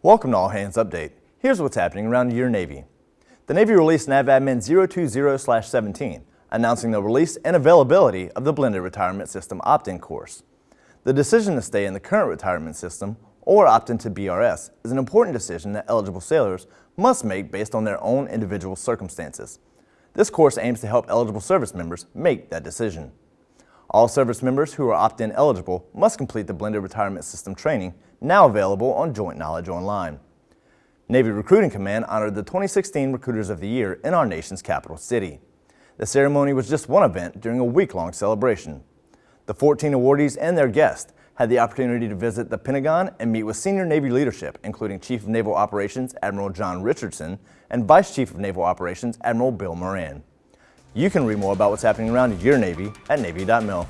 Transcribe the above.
Welcome to All Hands Update. Here's what's happening around your Navy. The Navy released NAVADMIN 020-17, announcing the release and availability of the Blended Retirement System opt-in course. The decision to stay in the current retirement system or opt into BRS is an important decision that eligible sailors must make based on their own individual circumstances. This course aims to help eligible service members make that decision. All service members who are opt-in eligible must complete the Blended Retirement System training, now available on Joint Knowledge Online. Navy Recruiting Command honored the 2016 Recruiters of the Year in our nation's capital city. The ceremony was just one event during a week-long celebration. The 14 awardees and their guests had the opportunity to visit the Pentagon and meet with senior Navy leadership, including Chief of Naval Operations Admiral John Richardson and Vice Chief of Naval Operations Admiral Bill Moran. You can read more about what's happening around your Navy at Navy.mil.